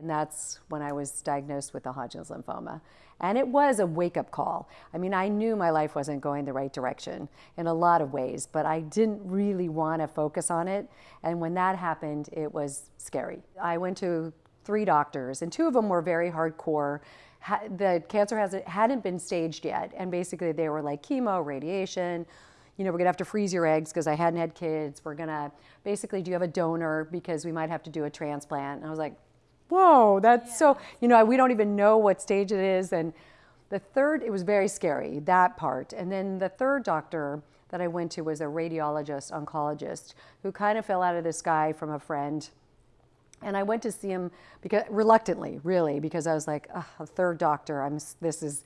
And that's when I was diagnosed with the Hodgkin's lymphoma. And it was a wake up call. I mean, I knew my life wasn't going the right direction in a lot of ways, but I didn't really want to focus on it. And when that happened, it was scary. I went to three doctors, and two of them were very hardcore. The cancer hasn't, hadn't been staged yet. And basically, they were like chemo, radiation, you know, we're gonna have to freeze your eggs because I hadn't had kids. We're gonna basically, do you have a donor because we might have to do a transplant? And I was like, whoa, that's yeah. so, you know, we don't even know what stage it is. And the third, it was very scary, that part. And then the third doctor that I went to was a radiologist, oncologist, who kind of fell out of the sky from a friend. And I went to see him because reluctantly, really, because I was like, a third doctor. I'm. This is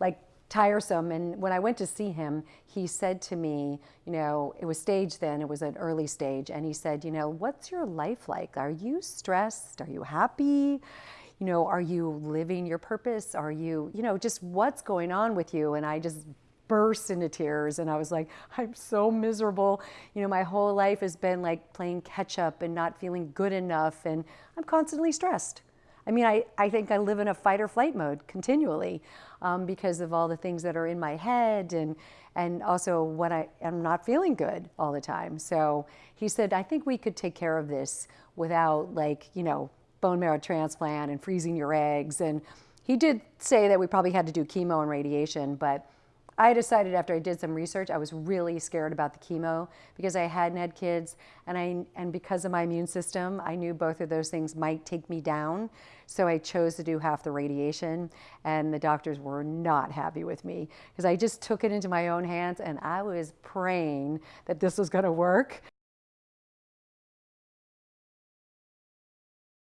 like tiresome. And when I went to see him, he said to me, you know, it was stage then, it was an early stage. And he said, you know, what's your life like? Are you stressed? Are you happy? You know, are you living your purpose? Are you, you know, just what's going on with you? And I just burst into tears and I was like, I'm so miserable. You know, my whole life has been like playing catch up and not feeling good enough and I'm constantly stressed. I mean, I, I think I live in a fight or flight mode continually um, because of all the things that are in my head and, and also when I am not feeling good all the time. So he said, I think we could take care of this without like, you know, bone marrow transplant and freezing your eggs. And he did say that we probably had to do chemo and radiation, but I decided after I did some research, I was really scared about the chemo because I hadn't had kids and, I, and because of my immune system, I knew both of those things might take me down. So I chose to do half the radiation and the doctors were not happy with me because I just took it into my own hands and I was praying that this was gonna work.